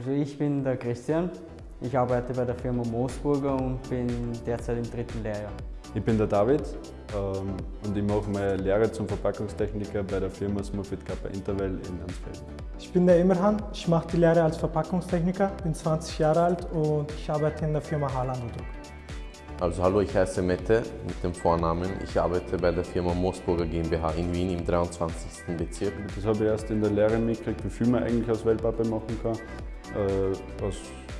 Also ich bin der Christian, ich arbeite bei der Firma Moosburger und bin derzeit im dritten Lehrjahr. Ich bin der David ähm, und ich mache meine Lehre zum Verpackungstechniker bei der Firma Smurfit Kappa Interval in Ansfelden. Ich bin der Immerhan, ich mache die Lehre als Verpackungstechniker, bin 20 Jahre alt und ich arbeite in der Firma Harland Druck. Also hallo, ich heiße Mette mit dem Vornamen. Ich arbeite bei der Firma Moosburger GmbH in Wien im 23. Bezirk. Das habe ich erst in der Lehre mitgekriegt, wie viel man eigentlich aus Wellpappe machen kann, äh, aus,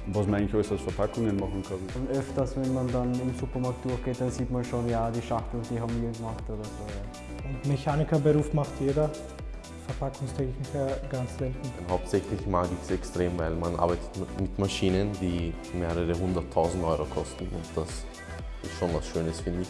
was man eigentlich alles aus Verpackungen machen kann. Und öfters, wenn man dann im Supermarkt durchgeht, dann sieht man schon, ja, die Schachteln, die haben wir gemacht oder so. Ja. Und Mechanikerberuf macht jeder, Verpackungstechniker ganz selten. Hauptsächlich mag ich es extrem, weil man arbeitet mit Maschinen, die mehrere hunderttausend Euro kosten und das schon was Schönes, finde ich.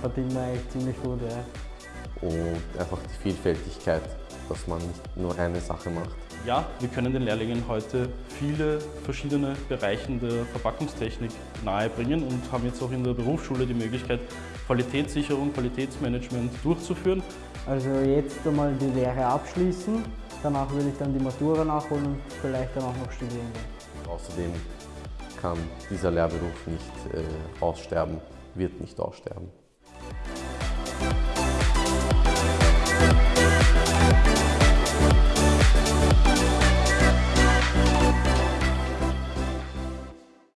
Verdient man echt ziemlich gut, ja. Und einfach die Vielfältigkeit, dass man nicht nur eine Sache macht. Ja, wir können den Lehrlingen heute viele verschiedene Bereiche der Verpackungstechnik nahebringen und haben jetzt auch in der Berufsschule die Möglichkeit, Qualitätssicherung, Qualitätsmanagement durchzuführen. Also jetzt einmal die Lehre abschließen, danach will ich dann die Matura nachholen und vielleicht dann auch noch studieren gehen. Außerdem kann dieser Lehrberuf nicht äh, aussterben, wird nicht aussterben.